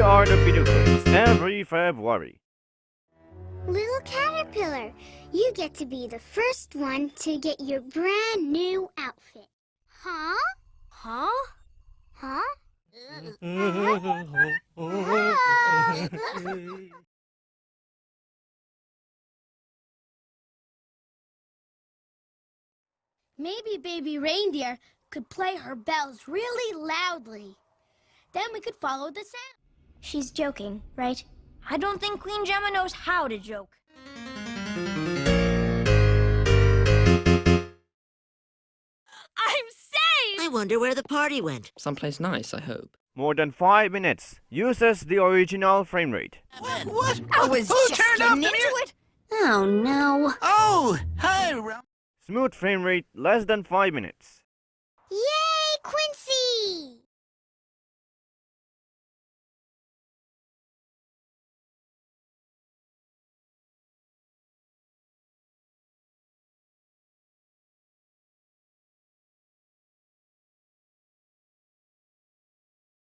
are the video every February. Little caterpillar, you get to be the first one to get your brand new outfit. Huh? Huh? Huh? Maybe baby reindeer could play her bells really loudly. Then we could follow the sound. She's joking, right? I don't think Queen Gemma knows how to joke. I'm safe! I wonder where the party went. Someplace nice, I hope. More than 5 minutes. Uses the original frame rate. What? I was Who just turned getting off the into it. Oh no. Oh, hi, Ro- Smooth frame rate less than 5 minutes.